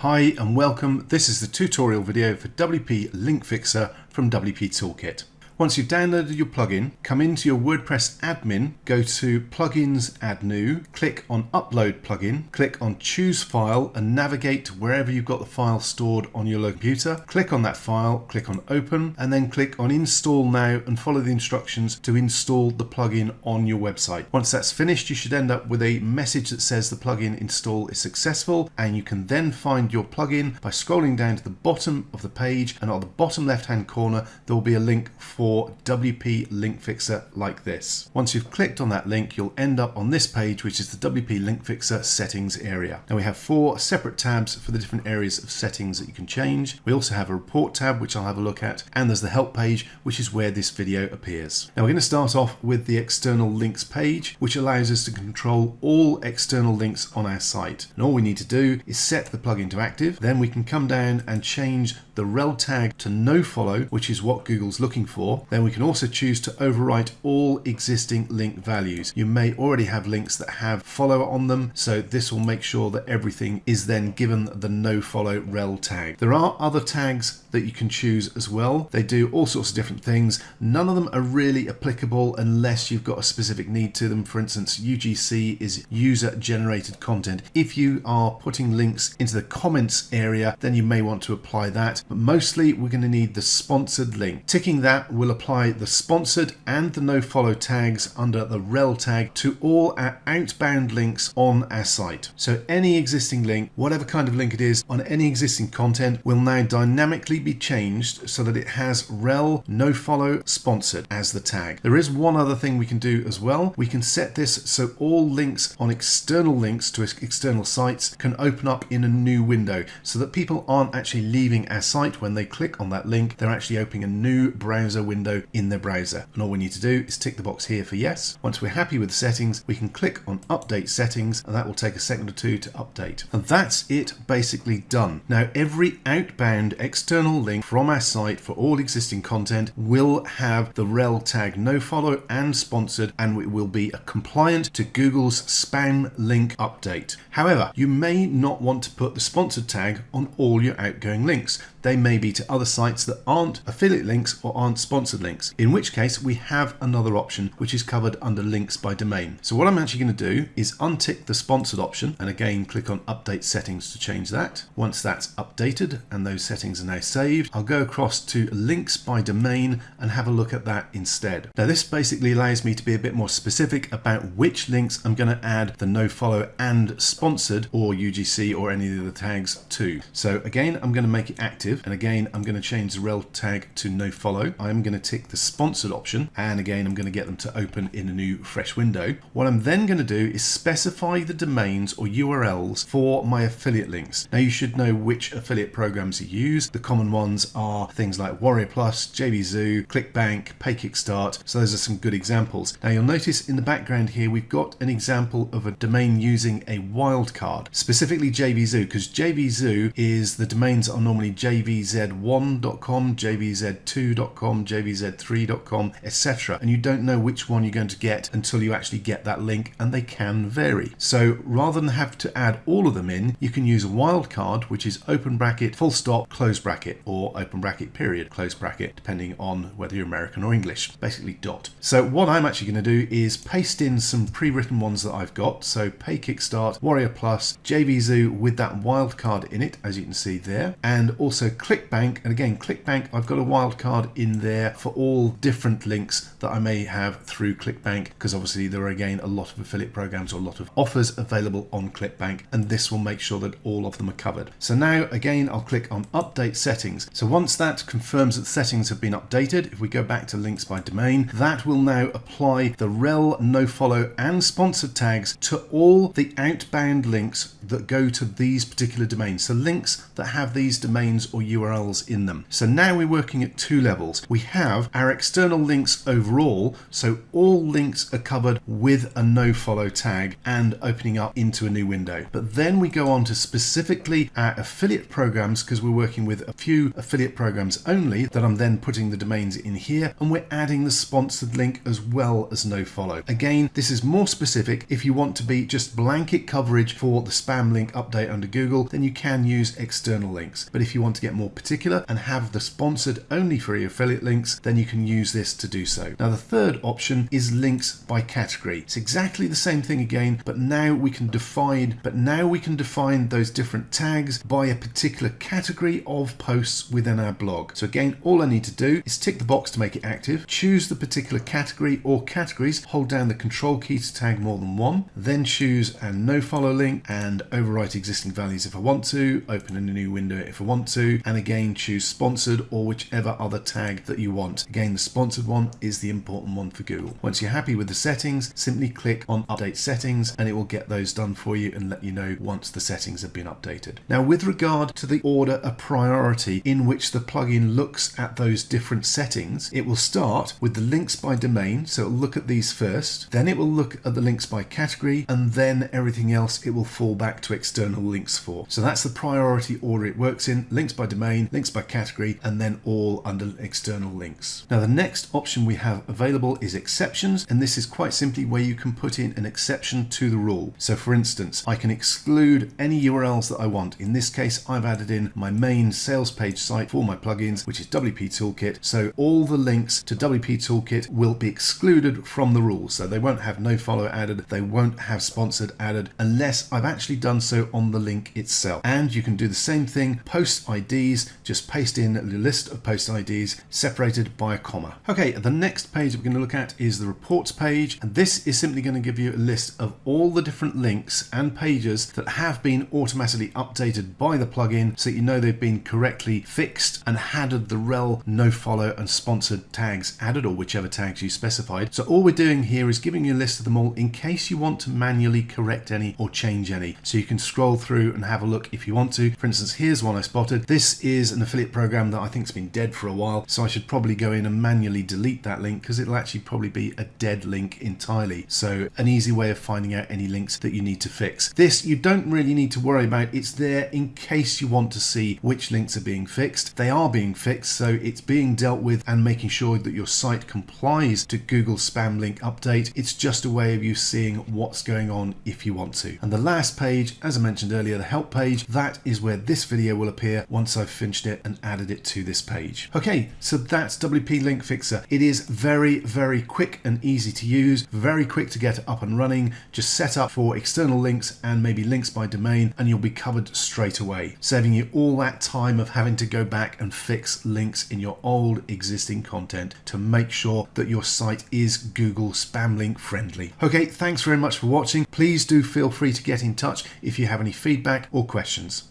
Hi and welcome. This is the tutorial video for WP Link Fixer from WP Toolkit. Once you've downloaded your plugin, come into your WordPress admin, go to Plugins, Add New, click on Upload Plugin, click on Choose File and navigate to wherever you've got the file stored on your computer. Click on that file, click on Open, and then click on Install Now and follow the instructions to install the plugin on your website. Once that's finished, you should end up with a message that says the plugin install is successful, and you can then find your plugin by scrolling down to the bottom of the page, and on the bottom left-hand corner, there will be a link for for WP Link Fixer like this. Once you've clicked on that link, you'll end up on this page, which is the WP Link Fixer settings area. Now we have four separate tabs for the different areas of settings that you can change. We also have a report tab, which I'll have a look at, and there's the help page, which is where this video appears. Now we're going to start off with the external links page, which allows us to control all external links on our site. And all we need to do is set the plugin to active. Then we can come down and change the rel tag to no follow, which is what Google's looking for. Then we can also choose to overwrite all existing link values. You may already have links that have follow on them, so this will make sure that everything is then given the no follow rel tag. There are other tags that you can choose as well. They do all sorts of different things. None of them are really applicable unless you've got a specific need to them. For instance, UGC is user generated content. If you are putting links into the comments area, then you may want to apply that. But mostly we're going to need the sponsored link. Ticking that will apply the sponsored and the no follow tags under the rel tag to all our outbound links on our site. So any existing link, whatever kind of link it is on any existing content will now dynamically be changed so that it has rel no follow sponsored as the tag. There is one other thing we can do as well. We can set this so all links on external links to external sites can open up in a new window so that people aren't actually leaving our site when they click on that link. They're actually opening a new browser window in the browser. And all we need to do is tick the box here for yes. Once we're happy with the settings, we can click on update settings and that will take a second or two to update. And that's it basically done. Now every outbound external link from our site for all existing content will have the rel tag nofollow and sponsored and it will be compliant to Google's spam link update. However, you may not want to put the sponsored tag on all your outgoing links. They may be to other sites that aren't affiliate links or aren't sponsored links, in which case we have another option which is covered under links by domain. So what I'm actually going to do is untick the sponsored option and again click on update settings to change that. Once that's updated and those settings are now saved, I'll go across to links by domain and have a look at that instead. Now this basically allows me to be a bit more specific about which links I'm going to add the no follow and sponsored or UGC or any of the tags to. So again, I'm going to make it active and again, I'm going to change the rel tag to no follow. I'm going to tick the sponsored option and again I'm going to get them to open in a new fresh window. What I'm then going to do is specify the domains or URLs for my affiliate links. Now you should know which affiliate programs you use. The common ones are things like Warrior Plus, JVZoo, ClickBank, PayKickstart. So those are some good examples. Now you'll notice in the background here we've got an example of a domain using a wildcard, specifically JVZoo because JVZoo is the domains are normally jvz1.com, jvz2.com, jvz jvz3.com, etc. And you don't know which one you're going to get until you actually get that link, and they can vary. So rather than have to add all of them in, you can use a wildcard, which is open bracket, full stop, close bracket, or open bracket, period, close bracket, depending on whether you're American or English, basically dot. So what I'm actually going to do is paste in some pre-written ones that I've got. So Pay Kickstart, Warrior Plus, JVZoo with that wildcard in it, as you can see there, and also ClickBank. And again, ClickBank, I've got a wildcard in there for all different links that I may have through ClickBank because obviously there are again a lot of affiliate programs or a lot of offers available on ClickBank and this will make sure that all of them are covered. So now again I'll click on update settings. So once that confirms that settings have been updated, if we go back to links by domain, that will now apply the rel no follow and sponsored tags to all the outbound links that go to these particular domains. So links that have these domains or or URLs in them. So now we're working at two levels. We have our external links overall, so all links are covered with a nofollow tag and opening up into a new window. But then we go on to specifically our affiliate programs because we're working with a few affiliate programs only that I'm then putting the domains in here and we're adding the sponsored link as well as nofollow. Again, this is more specific. If you want to be just blanket coverage for the spam link update under Google, then you can use external links. But if you want to get more particular and have the sponsored only your affiliate links, then you can use this to do so. Now the third option is links by category. It's exactly the same thing again, but now we can define, but now we can define those different tags by a particular category of posts within our blog. So again, all I need to do is tick the box to make it active, choose the particular category or categories, hold down the control key to tag more than one, then choose a no follow link and overwrite existing values if I want to, open in a new window if I want to, and again choose sponsored or whichever other tag that you want. Again, the sponsored one is the important one for Google. Once you're happy with the settings, simply click on update settings and it will get those done for you and let you know once the settings have been updated. Now with regard to the order of priority in which the plugin looks at those different settings, it will start with the links by domain. So it'll look at these first, then it will look at the links by category and then everything else it will fall back to external links for. So that's the priority order it works in, links by domain, links by category, and then all under external links. Now the next option we have available is exceptions, and this is quite simply where you can put in an exception to the rule. So for instance, I can exclude any URLs that I want. In this case, I've added in my main sales page site for my plugins, which is WP Toolkit. So all the links to WP Toolkit will be excluded from the rules. So they won't have no follow added, they won't have sponsored added unless I've actually done so on the link itself. And you can do the same thing, post IDs, just paste in the list of post IDs separated by a comma. Okay, the next page we're going to look at is the reports page. And this is simply going to give you a list of all the different links and pages that have been automatically updated by the plugin so you know they've been correctly fixed and had the rel no follow and sponsored tags added or whichever tags you specified. So all we're doing here is giving you a list of them all in case you want to manually correct any or change any. So you can scroll through and have a look if you want to. For instance, here's one I spotted. This is an affiliate program that I think has been dead for a while. So I should probably go in and manually delete that link because it'll actually probably be a dead link entirely. So an easy way of finding out any links that you need to fix. This you don't really need to worry about. It's there in case you want to see which links are being fixed. They are being fixed, so it's being dealt with and making sure that your site complies to Google spam link update. It's just a way of you seeing what's going on if you want to. And the last page, as I mentioned earlier, the help page, that is where this video will appear once I've finished it and added it to this page. Okay, so that's WP Link Fixer. It is very, very quick and easy to use, very quick to get up and running. Just set up for external links and maybe links by domain and you'll be covered straight away, saving you all that time of having to go back and fix links in your old existing content to make sure that your site is Google spam link friendly. Okay, thanks very much for watching. Please do feel free to get in touch if you have any feedback or questions.